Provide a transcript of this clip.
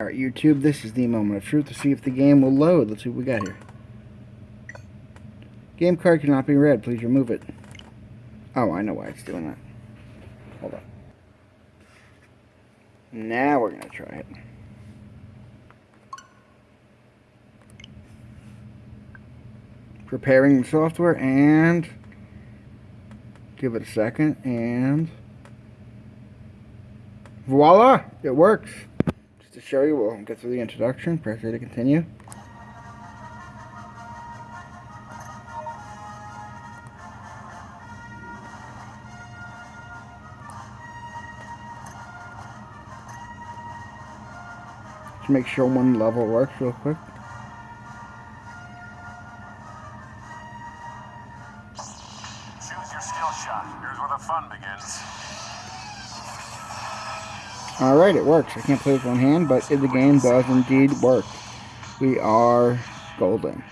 Alright, YouTube, this is the moment of truth to see if the game will load. Let's see what we got here. Game card cannot be read. Please remove it. Oh, I know why it's doing that. Hold on. Now we're going to try it. Preparing the software and give it a second and voila, it works. To show you, we'll get through the introduction, press A to continue. Just make sure one level works real quick. Choose your skill shot. Here's where the fun begins. Alright, it works. I can't play with one hand, but the game does indeed work. We are golden.